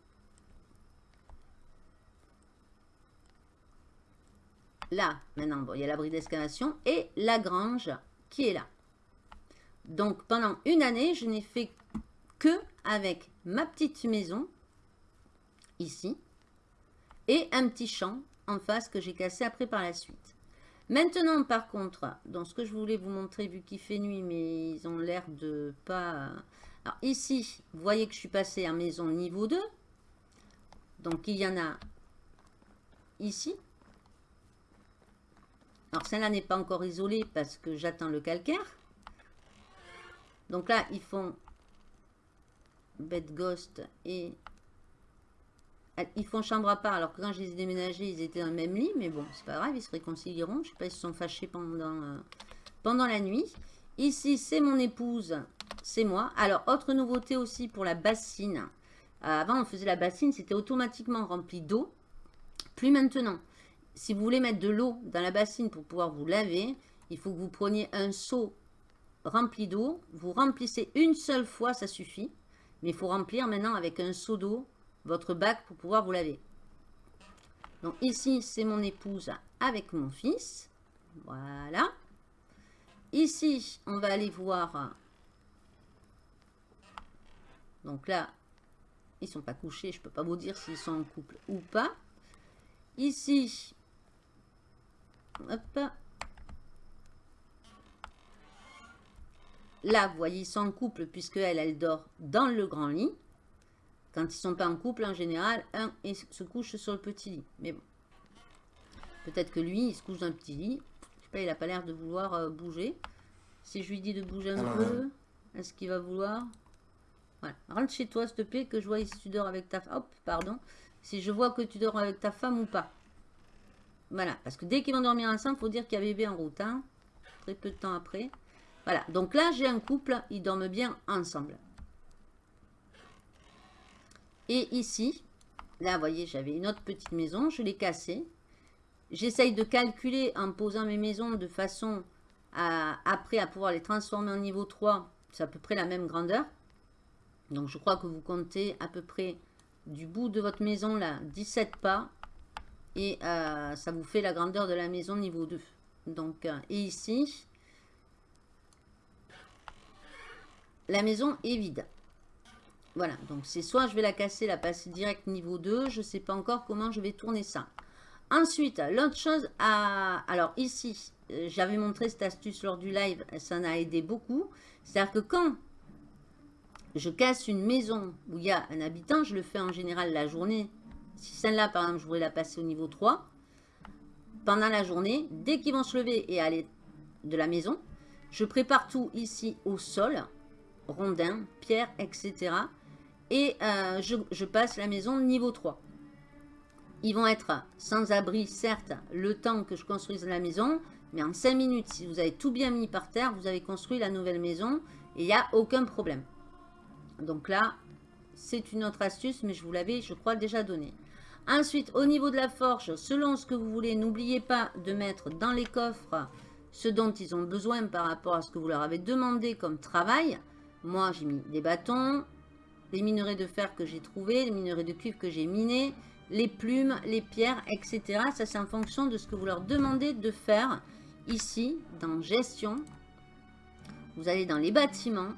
[SPEAKER 2] là, maintenant, bon, il y a l'abri d'excavation et la grange qui est là. Donc, pendant une année, je n'ai fait que avec ma petite maison, ici, et un petit champ en face que j'ai cassé après par la suite. Maintenant, par contre, dans ce que je voulais vous montrer, vu qu'il fait nuit, mais ils ont l'air de pas... Alors ici, vous voyez que je suis passé à maison niveau 2. Donc, il y en a ici. Alors, celle-là n'est pas encore isolée parce que j'attends le calcaire. Donc là, ils font bed ghost et ils font chambre à part, alors que quand je les ai déménagés, ils étaient dans le même lit. Mais bon, c'est pas grave, ils se réconcilieront. Je sais pas, ils se sont fâchés pendant, euh, pendant la nuit. Ici, c'est mon épouse, c'est moi. Alors, autre nouveauté aussi pour la bassine. Euh, avant, on faisait la bassine, c'était automatiquement rempli d'eau. Plus maintenant. Si vous voulez mettre de l'eau dans la bassine pour pouvoir vous laver, il faut que vous preniez un seau rempli d'eau. Vous remplissez une seule fois, ça suffit. Mais il faut remplir maintenant avec un seau d'eau votre bac pour pouvoir vous laver. Donc ici, c'est mon épouse avec mon fils. Voilà. Ici, on va aller voir. Donc là, ils sont pas couchés. Je peux pas vous dire s'ils sont en couple ou pas. Ici, hop. Là, vous voyez, ils sont en couple puisque elle, elle dort dans le grand lit. Quand ils ne sont pas en couple, en général, un se couche sur le petit lit. Mais bon. Peut-être que lui, il se couche dans le petit lit. Je sais pas, il n'a pas l'air de vouloir euh, bouger. Si je lui dis de bouger un peu, est-ce qu'il va vouloir? Voilà. Rentre chez toi, s'il te plaît, que je vois si tu dors avec ta femme. Hop, pardon. Si je vois que tu dors avec ta femme ou pas. Voilà. Parce que dès qu'ils vont dormir ensemble, il faut dire qu'il y a bébé en route. Hein. Très peu de temps après. Voilà. Donc là, j'ai un couple. Ils dorment bien ensemble. Et ici, là, vous voyez, j'avais une autre petite maison. Je l'ai cassée. J'essaye de calculer en posant mes maisons de façon à, après, à pouvoir les transformer en niveau 3. C'est à peu près la même grandeur. Donc, je crois que vous comptez à peu près du bout de votre maison, là, 17 pas. Et euh, ça vous fait la grandeur de la maison niveau 2. Donc, euh, et ici, la maison est vide. Voilà, donc c'est soit je vais la casser, la passer direct niveau 2. Je ne sais pas encore comment je vais tourner ça. Ensuite, l'autre chose, à... alors ici, euh, j'avais montré cette astuce lors du live, ça en a aidé beaucoup. C'est-à-dire que quand je casse une maison où il y a un habitant, je le fais en général la journée. Si celle-là, par exemple, je voudrais la passer au niveau 3, pendant la journée, dès qu'ils vont se lever et aller de la maison, je prépare tout ici au sol, rondins, pierres, etc et euh, je, passe la maison niveau 3. Ils vont être sans abri, certes, le temps que je construise la maison, mais en 5 minutes, si vous avez tout bien mis par terre, vous avez construit la nouvelle maison et il n'y a aucun problème. Donc là, c'est une autre astuce, mais je vous l'avais, je crois, déjà donné. Ensuite, au niveau de la forge, selon ce que vous voulez, n'oubliez pas de mettre dans les coffres ce dont ils ont besoin par rapport à ce que vous leur avez demandé comme travail. Moi, j'ai mis des bâtons, les minerais de fer que j'ai trouvés, les minerais de cuivre que j'ai minés, les plumes, les pierres, etc. Ça, c'est en fonction de ce que vous leur demandez de faire ici, dans gestion. Vous allez dans les bâtiments.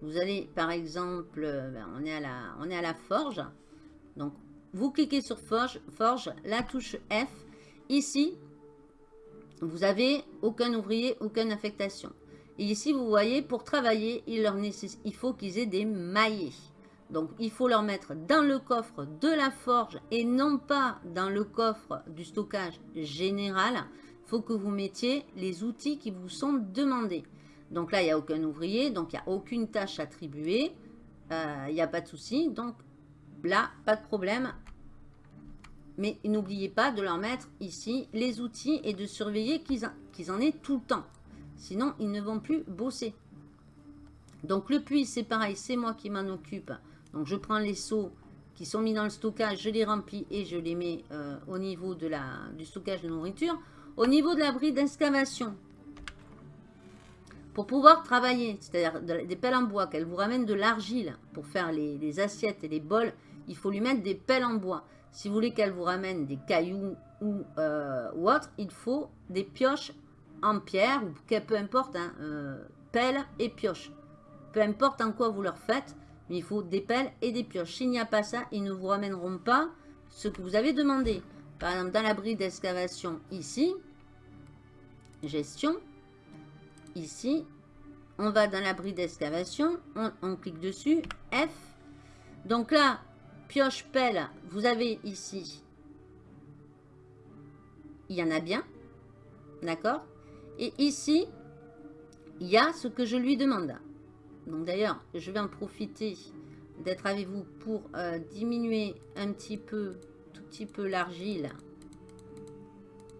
[SPEAKER 2] Vous allez, par exemple, ben, on, est à la, on est à la forge. Donc, vous cliquez sur forge, forge, la touche F. Ici, vous avez aucun ouvrier, aucune affectation. Et ici, vous voyez, pour travailler, il, leur il faut qu'ils aient des maillets. Donc, il faut leur mettre dans le coffre de la forge et non pas dans le coffre du stockage général. Il faut que vous mettiez les outils qui vous sont demandés. Donc là, il n'y a aucun ouvrier, donc il n'y a aucune tâche attribuée. Euh, il n'y a pas de souci. Donc là, pas de problème. Mais n'oubliez pas de leur mettre ici les outils et de surveiller qu'ils en aient tout le temps. Sinon, ils ne vont plus bosser. Donc, le puits, c'est pareil, c'est moi qui m'en occupe. Donc, je prends les seaux qui sont mis dans le stockage, je les remplis et je les mets euh, au niveau du stockage de nourriture. Au niveau de l'abri d'excavation, pour pouvoir travailler, c'est-à-dire des pelles en bois, qu'elle vous ramène de l'argile pour faire les, assiettes et les bols, il faut lui mettre des pelles en bois. Si vous voulez qu'elle vous ramène des cailloux ou, ou autre, il faut des pioches en pierre, ou peu importe, hein, pelle et pioche. Peu importe en quoi vous leur faites, mais il faut des pelles et des pioches. S'il n'y a pas ça, ils ne vous ramèneront pas ce que vous avez demandé. Par exemple, dans l'abri d'excavation, ici, gestion, ici, on va dans l'abri d'excavation, on, clique dessus, F. Donc là, pioche, pelle, vous avez ici, il y en a bien, d'accord? Et ici, il y a ce que je lui demande. Donc d'ailleurs, je vais en profiter d'être avec vous pour euh, diminuer un petit peu, tout petit peu l'argile.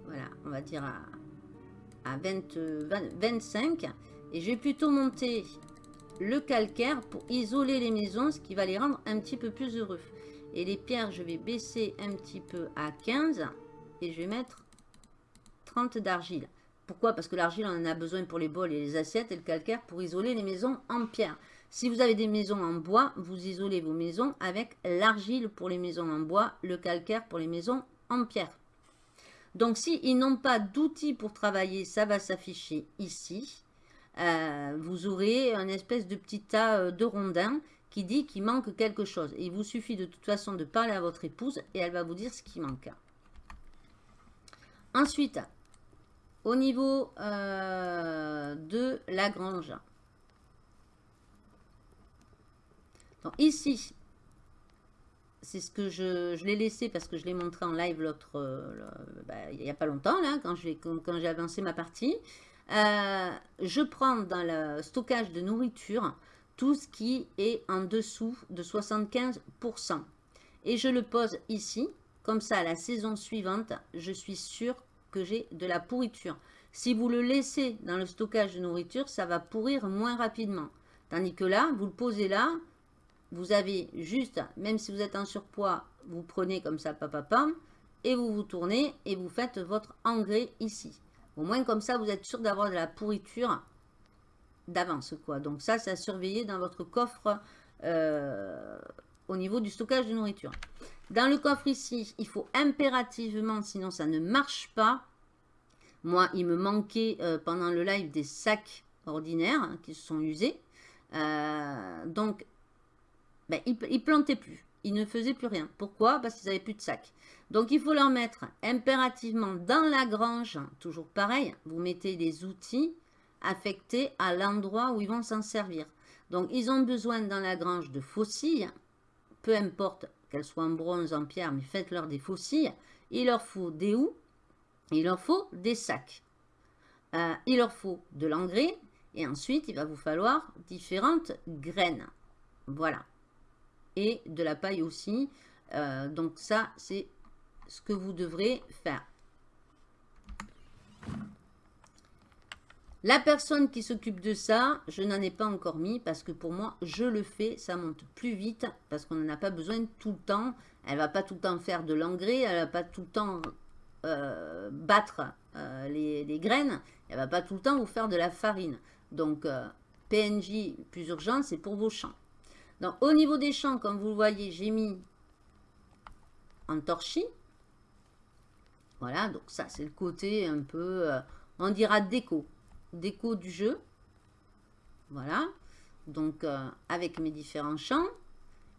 [SPEAKER 2] Voilà, on va dire à, à 25. Et je vais plutôt monter le calcaire pour isoler les maisons, ce qui va les rendre un petit peu plus heureux. Et les pierres, je vais baisser un petit peu à 15 et je vais mettre 30 d'argile. Pourquoi? Parce que l'argile, on en a besoin pour les bols et les assiettes et le calcaire pour isoler les maisons en pierre. Si vous avez des maisons en bois, vous isolez vos maisons avec l'argile pour les maisons en bois, le calcaire pour les maisons en pierre. Donc, s'ils n'ont pas d'outils pour travailler, ça va s'afficher ici. Euh, vous aurez un espèce de petit tas euh, de rondins qui dit qu'il manque quelque chose. il vous suffit de toute façon de parler à votre épouse et elle va vous dire ce qui manque. Ensuite, au niveau euh, de la grange. Donc ici, c'est ce que je, l'ai laissé parce que je l'ai montré en live l'autre, bah, il n'y a pas longtemps, là, quand j'ai quand, avancé ma partie. Euh, je prends dans le stockage de nourriture tout ce qui est en dessous de 75%. Et je le pose ici. Comme ça, la saison suivante, je suis sûr que j'ai de la pourriture. Si vous le laissez dans le stockage de nourriture, ça va pourrir moins rapidement. Tandis que là, vous le posez là, vous avez juste, même si vous êtes en surpoids, vous prenez comme ça, papa, pam, et vous vous tournez et vous faites votre engrais ici. Au moins, comme ça, vous êtes sûr d'avoir de la pourriture d'avance. quoi. Donc ça, c'est à surveiller dans votre coffre euh, au niveau du stockage de nourriture. Dans le coffre ici, il faut impérativement, sinon ça ne marche pas. Moi, il me manquait euh, pendant le live des sacs ordinaires hein, qui se sont usés. Euh, donc, ben, il ne plantait plus. Il ne faisait plus rien. Pourquoi? Parce qu'ils n'avaient plus de sacs. Donc, il faut leur mettre impérativement dans la grange, toujours pareil, vous mettez les outils affectés à l'endroit où ils vont s'en servir. Donc, ils ont besoin dans la grange de faucilles, peu importe qu'elles soient en bronze, en pierre, mais faites-leur des faucilles. Il leur faut des houes, il leur faut des sacs. Euh, il leur faut de l'engrais, et ensuite, il va vous falloir différentes graines. Voilà. Et de la paille aussi. Euh, donc ça, c'est ce que vous devrez faire. La personne qui s'occupe de ça, je n'en ai pas encore mis parce que pour moi, je le fais, ça monte plus vite parce qu'on n'en a pas besoin tout le temps. Elle va pas tout le temps faire de l'engrais, elle va pas tout le temps euh, battre euh, les, graines, elle va pas tout le temps vous faire de la farine. Donc, euh, PNJ plus urgent, c'est pour vos champs. Donc, au niveau des champs, comme vous le voyez, j'ai mis en torchis. Voilà, donc ça, c'est le côté un peu, on dira déco. Déco du jeu. Voilà. Donc, euh, avec mes différents champs.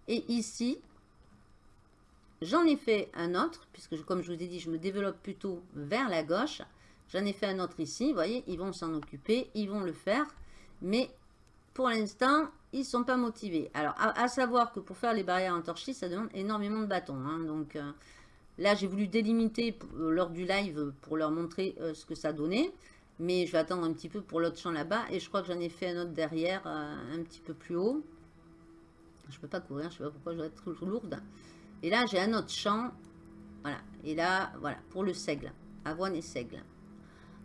[SPEAKER 2] Et ici, j'en ai fait un autre, puisque comme je vous ai dit, je me développe plutôt vers la gauche. J'en ai fait un autre ici. Vous voyez, ils vont s'en occuper, ils vont le faire. Mais pour l'instant, ils ne sont pas motivés. Alors, à, savoir que pour faire les barrières en torchis, ça demande énormément de bâtons. Hein. donc, euh, Là, j'ai voulu délimiter euh, lors du live pour leur montrer ce que ça donnait. Mais je vais attendre un petit peu pour l'autre champ là-bas. Et je crois que j'en ai fait un autre derrière, euh, un petit peu plus haut. Je peux pas courir, je sais pas pourquoi je vais être lourde. Et là, j'ai un autre champ. Voilà. Et là, voilà, pour le seigle. Avoine et seigle.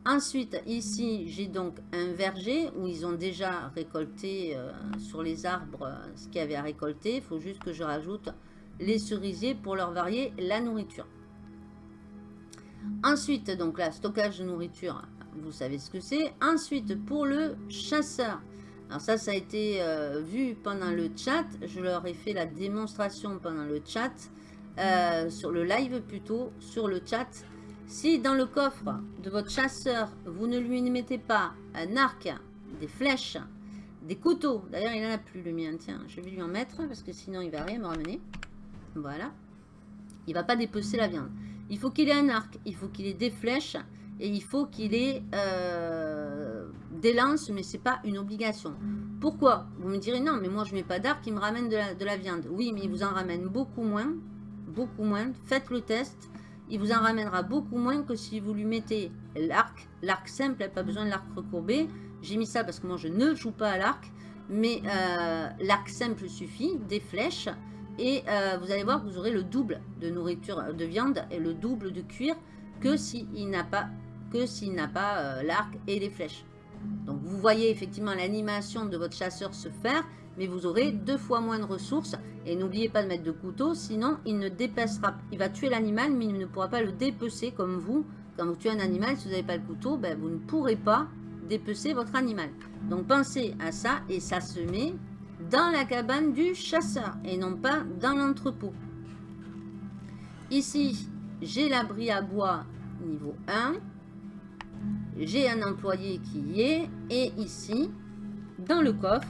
[SPEAKER 2] Ensuite, ici, j'ai donc un verger où ils ont déjà récolté sur les arbres ce qu'il y avait à récolter. Il faut juste que je rajoute les cerisiers pour leur varier la nourriture. Ensuite, donc là, stockage de nourriture, vous savez ce que c'est. Ensuite, pour le chasseur. Alors ça, ça a été euh, vu pendant le chat. Je leur ai fait la démonstration pendant le chat. Euh, sur le live plutôt, sur le chat. Si dans le coffre de votre chasseur, vous ne lui mettez pas un arc, des flèches, des couteaux. D'ailleurs, il n'en a plus le mien. Tiens, je vais lui en mettre parce que sinon, il va rien me ramener. Voilà. Il va pas dépecer la viande. Il faut qu'il ait un arc, il faut qu'il ait des flèches et il faut qu'il ait euh, des lances, mais c'est pas une obligation. Pourquoi? Vous me direz non, mais moi je mets pas d'arc, il me ramène de la, de la, viande. Oui, mais il vous en ramène beaucoup moins, beaucoup moins. Faites le test, il vous en ramènera beaucoup moins que si vous lui mettez l'arc, l'arc simple, pas besoin de l'arc recourbé. J'ai mis ça parce que moi je ne joue pas à l'arc, mais euh, l'arc simple suffit, des flèches, et euh, vous allez voir que vous aurez le double de nourriture de viande et le double de cuir que s'il n'a pas que s'il n'a pas euh, l'arc et les flèches. Donc vous voyez effectivement l'animation de votre chasseur se faire, mais vous aurez deux fois moins de ressources. Et n'oubliez pas de mettre de couteau, sinon il ne dépecera Il va tuer l'animal, mais il ne pourra pas le dépecer comme vous. Quand vous tuez un animal, si vous n'avez pas le couteau, ben, vous ne pourrez pas dépecer votre animal. Donc pensez à ça, et ça se met dans la cabane du chasseur, et non pas dans l'entrepôt. Ici, j'ai l'abri à bois niveau 1 j'ai un employé qui y est, et ici, dans le coffre,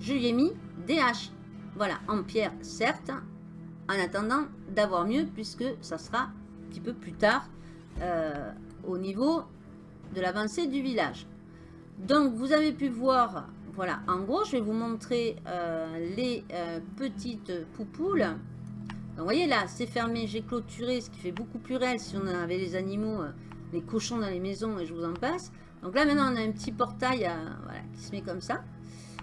[SPEAKER 2] je lui ai mis des haches. Voilà, en pierre, certes, en attendant d'avoir mieux, puisque ça sera un petit peu plus tard euh, au niveau de l'avancée du village. Donc, vous avez pu voir, voilà, en gros, je vais vous montrer euh, les euh, petites poupoules. Donc, vous voyez là, c'est fermé, j'ai clôturé, ce qui fait beaucoup plus réel si on avait les animaux les cochons dans les maisons et je vous en passe. Donc là, maintenant, on a un petit portail euh, qui se met comme ça.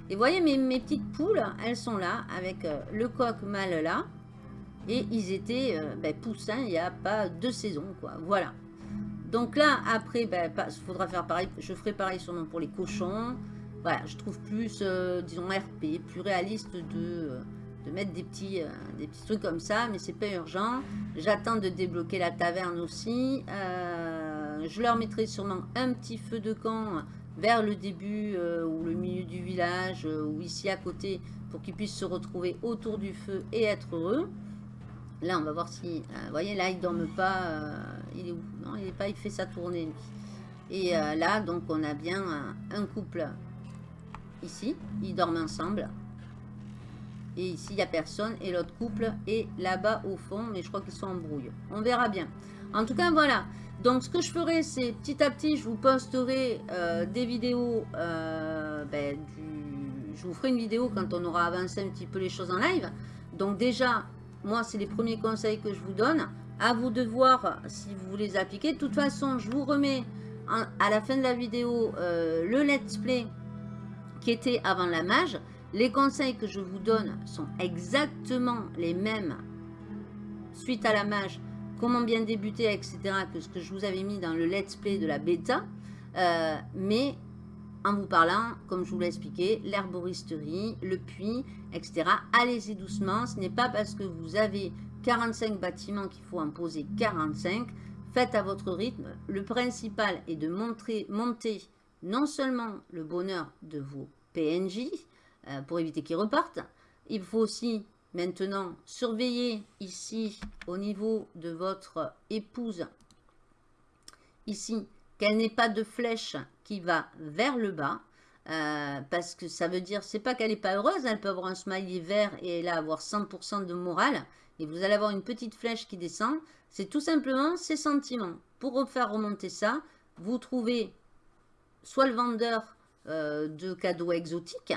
[SPEAKER 2] Et vous voyez, mes, petites poules, elles sont là, avec euh, le coq mâle là. Et ils étaient euh, ben, poussins il n'y a pas deux saisons, quoi. Voilà. Donc là, après, il ben, faudra faire pareil. Je ferai pareil sûrement pour les cochons. Voilà, je trouve plus, disons, RP, plus réaliste de mettre des petits, des petits trucs comme ça, mais c'est pas urgent. J'attends de débloquer la taverne aussi. Je leur mettrai sûrement un petit feu de camp vers le début euh, ou le milieu du village ou ici à côté pour qu'ils puissent se retrouver autour du feu et être heureux. Là, on va voir si... vous voyez, là, il ne pas. il est Non, il est pas, il fait sa tournée. Et là, donc, on a bien un couple ici. Ils dorment ensemble. Et ici, il n'y a personne. Et l'autre couple est là-bas au fond. Mais je crois qu'ils sont en brouille. On verra bien. En tout cas, voilà. Donc, ce que je ferai, c'est petit à petit, je vous posterai euh, des vidéos. Euh, ben, je vous ferai une vidéo quand on aura avancé un petit peu les choses en live. Donc, déjà, moi, c'est les premiers conseils que je vous donne. À vous de voir si vous voulez les appliquer. De toute façon, je vous remets à la fin de la vidéo euh, le let's play qui était avant la mage. Les conseils que je vous donne sont exactement les mêmes suite à la mage, comment bien débuter, etc. que ce que je vous avais mis dans le let's play de la bêta. Euh, mais en vous parlant, comme je vous l'ai expliqué, l'herboristerie, le puits, etc. Allez-y doucement. Ce n'est pas parce que vous avez 45 bâtiments qu'il faut en poser 45. Faites à votre rythme. Le principal est de montrer, monter non seulement le bonheur de vos PNJ, euh, pour éviter qu'ils repartent. Il faut aussi maintenant surveiller ici au niveau de votre épouse, ici, qu'elle n'ait pas de flèche qui va vers le bas. Euh, parce que ça veut dire, c'est pas qu'elle n'est pas heureuse, elle peut avoir un smiley vert et elle avoir 100% de morale, et vous allez avoir une petite flèche qui descend, c'est tout simplement ses sentiments. Pour faire remonter ça, vous trouvez soit le vendeur euh, de cadeaux exotiques,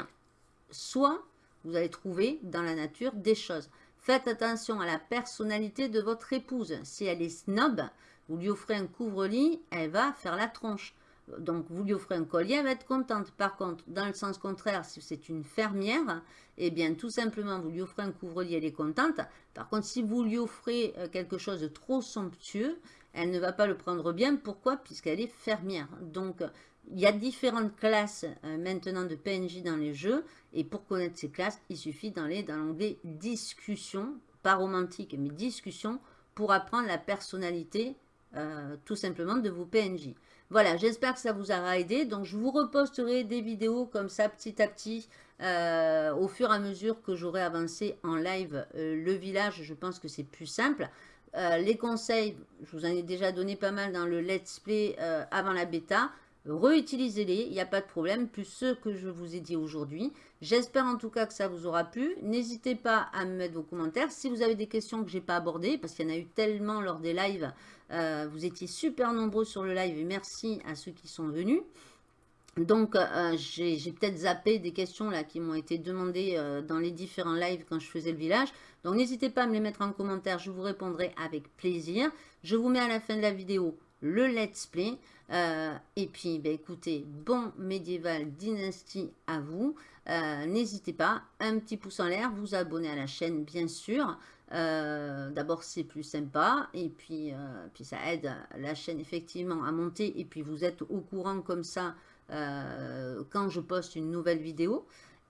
[SPEAKER 2] soit vous allez trouver dans la nature des choses. Faites attention à la personnalité de votre épouse. Si elle est snob, vous lui offrez un couvre-lit, elle va faire la tronche. Donc, vous lui offrez un collier, elle va être contente. Par contre, dans le sens contraire, si c'est une fermière, eh bien, tout simplement, vous lui offrez un couvre-lit, elle est contente. Par contre, si vous lui offrez euh, quelque chose de trop somptueux, elle ne va pas le prendre bien. Pourquoi? Puisqu'elle est fermière. Donc, il y a différentes classes euh, maintenant de PNJ dans les jeux. Et pour connaître ces classes, il suffit d'aller dans l'onglet discussion, pas romantique, mais discussion, pour apprendre la personnalité euh, tout simplement de vos PNJ. Voilà, j'espère que ça vous aura aidé. Donc, je vous reposterai des vidéos comme ça, petit à petit, euh, au fur et à mesure que j'aurai avancé en live le village. Je pense que c'est plus simple. les conseils, je vous en ai déjà donné pas mal dans le let's play avant la bêta. Réutilisez-les, il n'y a pas de problème, plus ceux que je vous ai dit aujourd'hui. J'espère en tout cas que ça vous aura plu. N'hésitez pas à me mettre vos commentaires. Si vous avez des questions que je n'ai pas abordées, parce qu'il y en a eu tellement lors des lives, euh, vous étiez super nombreux sur le live et merci à ceux qui sont venus. Donc, euh, j'ai peut-être zappé des questions qui m'ont été demandées euh, dans les différents lives quand je faisais le village. Donc, n'hésitez pas à me les mettre en commentaire, je vous répondrai avec plaisir. Je vous mets à la fin de la vidéo le let's play. Euh, et puis, ben, écoutez, bon médiéval dynastie à vous. Euh, n'hésitez pas, un petit pouce en l'air, vous abonner à la chaîne, bien sûr. Euh, d'abord, c'est plus sympa. Et puis, puis, ça aide la chaîne, effectivement, à monter. Et puis, vous êtes au courant comme ça quand je poste une nouvelle vidéo.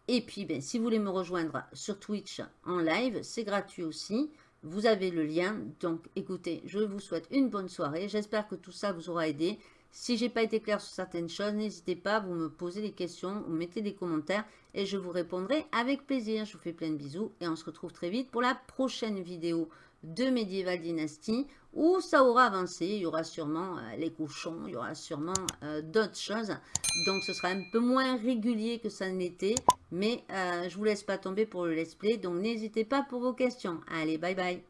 [SPEAKER 2] Et puis, ben, si vous voulez me rejoindre sur Twitch en live, c'est gratuit aussi. Vous avez le lien. Donc, écoutez, je vous souhaite une bonne soirée. J'espère que tout ça vous aura aidé. Si j'ai pas été clair sur certaines choses, n'hésitez pas, vous me posez des questions, vous mettez des commentaires et je vous répondrai avec plaisir. Je vous fais plein de bisous et on se retrouve très vite pour la prochaine vidéo de Medieval Dynasty où ça aura avancé. Il y aura sûrement euh, les cochons, il y aura sûrement euh, d'autres choses. Donc ce sera un peu moins régulier que ça ne l'était. Mais euh, je vous laisse pas tomber pour le let's play. Donc n'hésitez pas pour vos questions. Allez, bye bye.